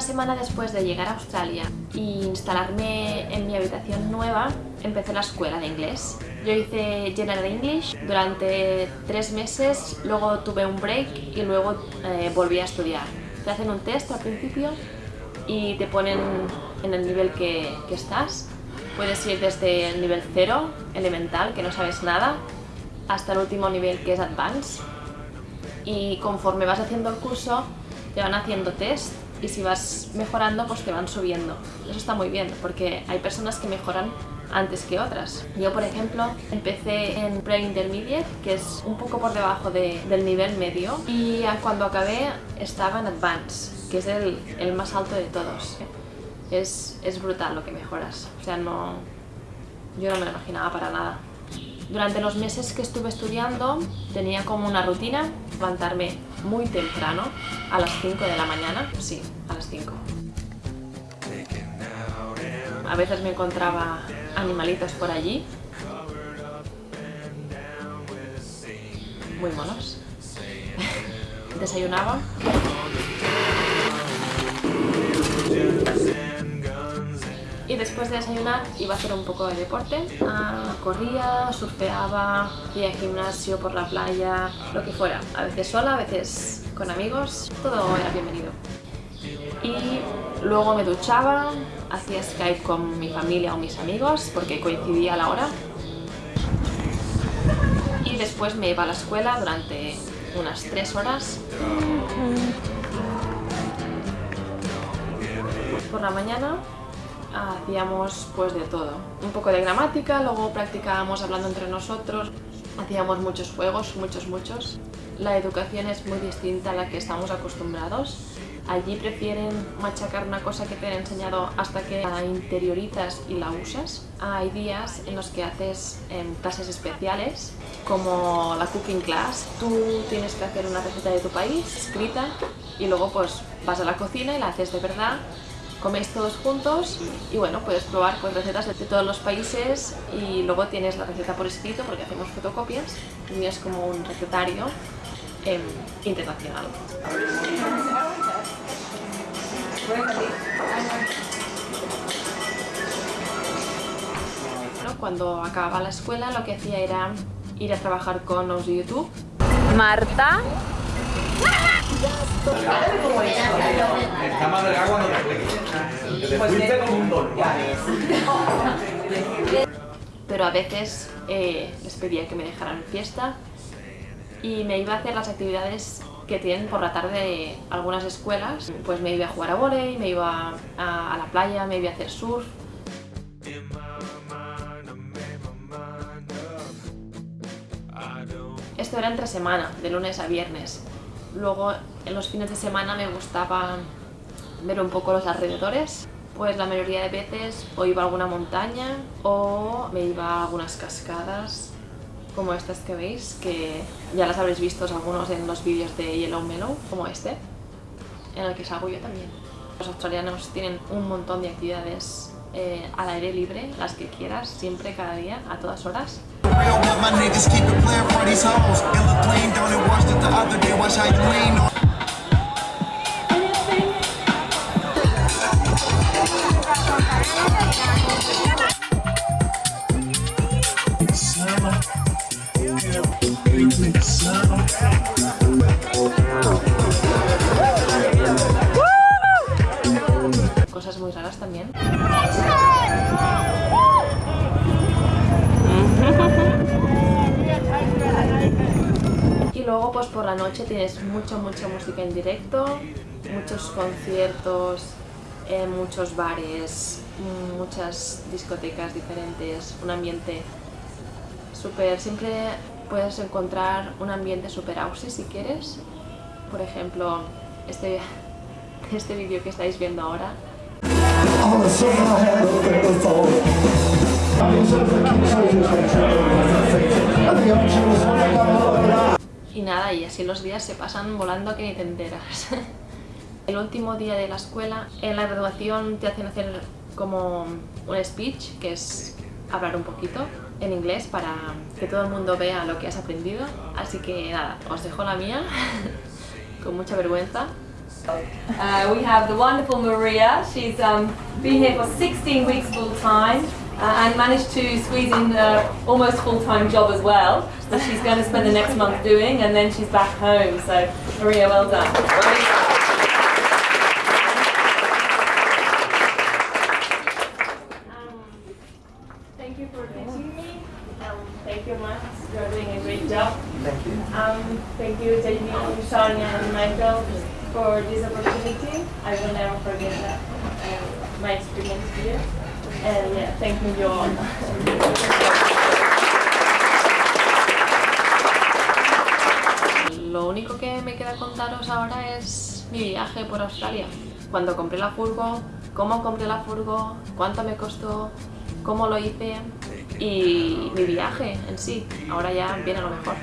Una semana después de llegar a Australia e instalarme en mi habitación nueva, empecé la escuela de inglés. Yo hice General English durante tres meses, luego tuve un break y luego eh, volví a estudiar. Te hacen un test al principio y te ponen en el nivel que, que estás. Puedes ir desde el nivel 0, elemental, que no sabes nada, hasta el último nivel que es Advanced. Y conforme vas haciendo el curso, te van haciendo test y si vas mejorando, pues te van subiendo. Eso está muy bien, porque hay personas que mejoran antes que otras. Yo, por ejemplo, empecé en Pre-Intermediate, que es un poco por debajo de, del nivel medio, y cuando acabé estaba en Advanced, que es el, el más alto de todos. Es, es brutal lo que mejoras, o sea, no, yo no me lo imaginaba para nada. Durante los meses que estuve estudiando tenía como una rutina levantarme muy temprano, a las 5 de la mañana, sí, a las 5. A veces me encontraba animalitos por allí, muy monos. Desayunaba y después de desayunar iba a hacer un poco de deporte. Ah, corría, surfeaba, iba al gimnasio, por la playa, lo que fuera. A veces sola, a veces con amigos, todo era bienvenido. Y luego me duchaba, hacía Skype con mi familia o mis amigos porque coincidía la hora. Y después me iba a la escuela durante unas tres horas. Por la mañana hacíamos pues de todo. Un poco de gramática, luego practicábamos hablando entre nosotros, hacíamos muchos juegos, muchos, muchos. La educación es muy distinta a la que estamos acostumbrados. Allí prefieren machacar una cosa que te han enseñado hasta que la interiorizas y la usas. Hay días en los que haces em, clases especiales, como la cooking class. Tú tienes que hacer una receta de tu país, escrita, y luego pues vas a la cocina y la haces de verdad coméis todos juntos y bueno, puedes probar pues, recetas de todos los países y luego tienes la receta por escrito porque hacemos fotocopias y es como un recetario eh, internacional. Cuando acababa la escuela lo que hacía era ir a trabajar con los de YouTube. Marta Te fuiste como un don. Pero a veces eh, les pedía que me dejaran fiesta y me iba a hacer las actividades que tienen por la tarde algunas escuelas. Pues me iba a jugar a volei, me iba a, a la playa, me iba a hacer surf. Esto era entre semana, de lunes a viernes. Luego en los fines de semana me gustaba ver un poco los alrededores. Pues la mayoría de veces o iba a alguna montaña o me iba a algunas cascadas como estas que veis, que ya las habréis visto algunos en los vídeos de Yellow Mellow, como este, en el que salgo yo también. Los australianos tienen un montón de actividades eh, al aire libre, las que quieras, siempre, cada día, a todas horas. Cosas muy raras también. Y luego pues por la noche tienes mucha, mucha música en directo, muchos conciertos, eh, muchos bares, muchas discotecas diferentes, un ambiente súper... Siempre puedes encontrar un ambiente súper aussie si quieres. Por ejemplo, este, este vídeo que estáis viendo ahora. Y nada, y así los días se pasan volando que ni te. El último día de la escuela, en la graduación te hacen hacer como un speech, que es hablar un poquito en inglés para que todo el mundo vea lo que has aprendido. Así que nada, os dejo la mía, con mucha vergüenza. Uh, we have the wonderful Maria. She's um, been here for 16 weeks full time uh, and managed to squeeze in uh, almost full time job as well. That she's going to spend the next month doing, and then she's back home. So Maria, well done. Um, thank you for teaching me. Um, thank you, Max. You're doing a great job. Thank you. Um, thank you, Jamie, Sonia, and Michael for this opportunity. I will never forget that, um, my experience here. And yeah, thank you all. Lo único que me queda contaros ahora es mi viaje por Australia. Cuando compré la furgo, cómo compré la furgo, cuánto me costó, cómo lo hice y mi viaje en sí. Ahora ya viene lo mejor.